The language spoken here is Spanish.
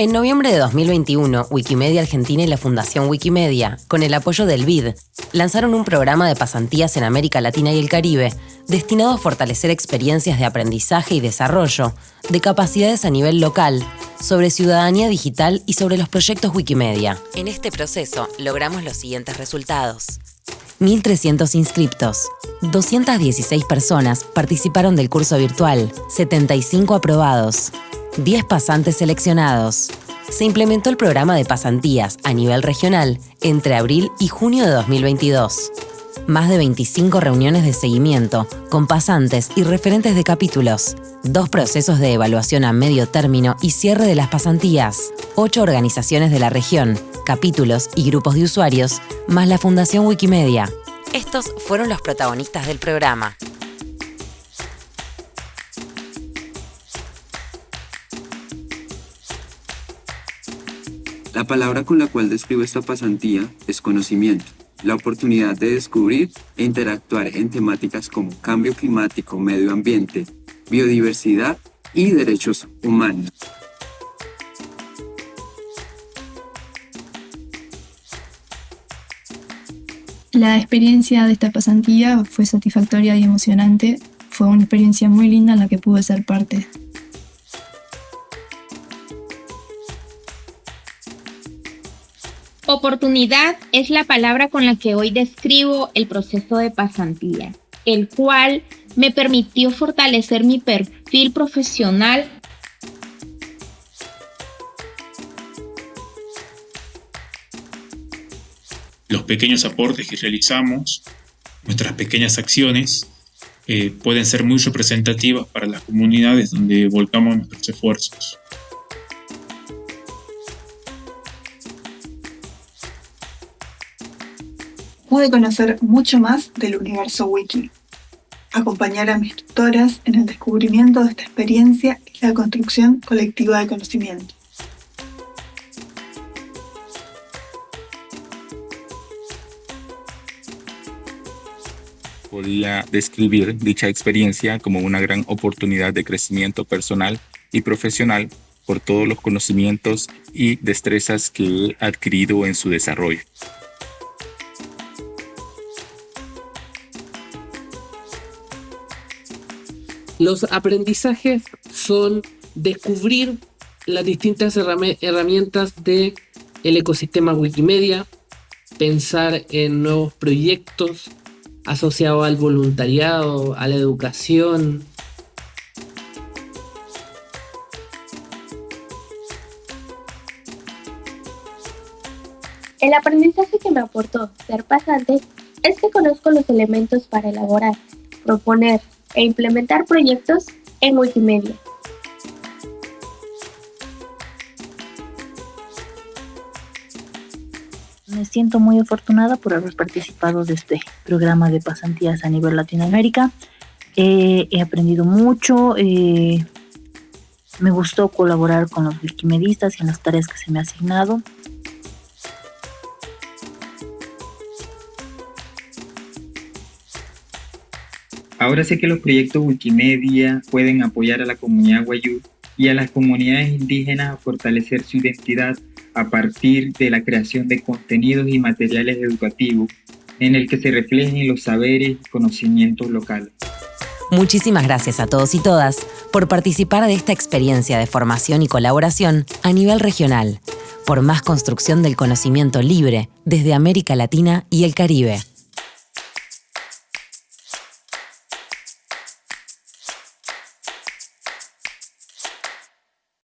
En noviembre de 2021, Wikimedia Argentina y la Fundación Wikimedia, con el apoyo del BID, lanzaron un programa de pasantías en América Latina y el Caribe destinado a fortalecer experiencias de aprendizaje y desarrollo de capacidades a nivel local sobre ciudadanía digital y sobre los proyectos Wikimedia. En este proceso logramos los siguientes resultados. 1.300 inscriptos. 216 personas participaron del curso virtual, 75 aprobados. 10 pasantes seleccionados. Se implementó el programa de pasantías a nivel regional entre abril y junio de 2022. Más de 25 reuniones de seguimiento con pasantes y referentes de capítulos. Dos procesos de evaluación a medio término y cierre de las pasantías. Ocho organizaciones de la región, capítulos y grupos de usuarios, más la Fundación Wikimedia. Estos fueron los protagonistas del programa. La palabra con la cual describo esta pasantía es conocimiento, la oportunidad de descubrir e interactuar en temáticas como cambio climático, medio ambiente, biodiversidad y derechos humanos. La experiencia de esta pasantía fue satisfactoria y emocionante. Fue una experiencia muy linda en la que pude ser parte. Oportunidad es la palabra con la que hoy describo el proceso de pasantía, el cual me permitió fortalecer mi perfil profesional Los pequeños aportes que realizamos, nuestras pequeñas acciones, eh, pueden ser muy representativas para las comunidades donde volcamos nuestros esfuerzos. Pude conocer mucho más del universo wiki, acompañar a mis tutoras en el descubrimiento de esta experiencia y la construcción colectiva de conocimiento. Podía describir dicha experiencia como una gran oportunidad de crecimiento personal y profesional por todos los conocimientos y destrezas que he adquirido en su desarrollo. Los aprendizajes son descubrir las distintas herramientas del el ecosistema Wikimedia, pensar en nuevos proyectos asociados al voluntariado, a la educación. El aprendizaje que me aportó ser pasante es que conozco los elementos para elaborar, proponer, e implementar proyectos en multimedia. Me siento muy afortunada por haber participado de este programa de pasantías a nivel Latinoamérica. he aprendido mucho, eh, me gustó colaborar con los wikimedistas y en las tareas que se me ha asignado. Ahora sé que los proyectos Wikimedia pueden apoyar a la comunidad Wayuu y a las comunidades indígenas a fortalecer su identidad a partir de la creación de contenidos y materiales educativos en el que se reflejen los saberes y conocimientos locales. Muchísimas gracias a todos y todas por participar de esta experiencia de formación y colaboración a nivel regional, por más construcción del conocimiento libre desde América Latina y el Caribe.